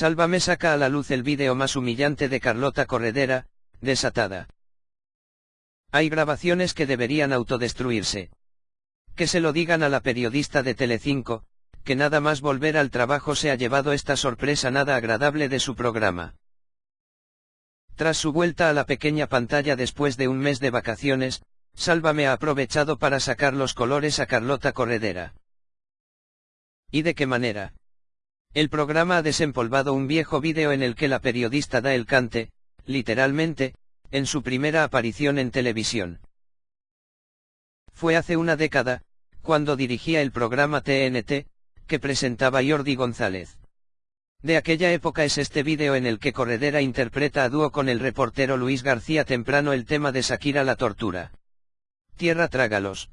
Sálvame saca a la luz el vídeo más humillante de Carlota Corredera, desatada. Hay grabaciones que deberían autodestruirse. Que se lo digan a la periodista de Telecinco, que nada más volver al trabajo se ha llevado esta sorpresa nada agradable de su programa. Tras su vuelta a la pequeña pantalla después de un mes de vacaciones, Sálvame ha aprovechado para sacar los colores a Carlota Corredera. ¿Y de qué manera? El programa ha desempolvado un viejo vídeo en el que la periodista da el cante, literalmente, en su primera aparición en televisión. Fue hace una década, cuando dirigía el programa TNT, que presentaba Jordi González. De aquella época es este vídeo en el que Corredera interpreta a dúo con el reportero Luis García Temprano el tema de Shakira la tortura. Tierra trágalos.